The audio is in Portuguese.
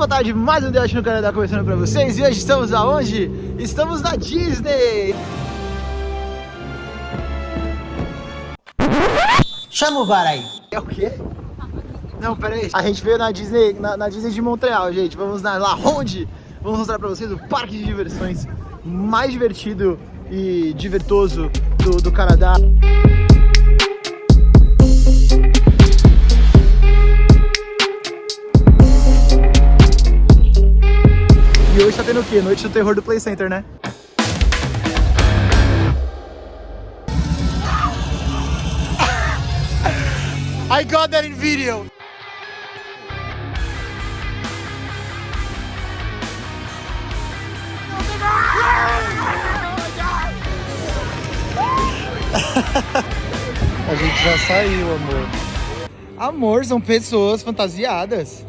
boa tarde, mais um Debate no Canadá começando pra vocês E hoje estamos aonde? Estamos na Disney Chama o VAR aí. É o quê? Não, pera aí A gente veio na Disney, na, na Disney de Montreal, gente Vamos na La Ronde Vamos mostrar pra vocês o parque de diversões mais divertido e divertoso do, do Canadá E hoje tá tendo o quê? Noite do terror do Play Center, né? I got that in video! A gente já saiu, amor. Amor, são pessoas fantasiadas.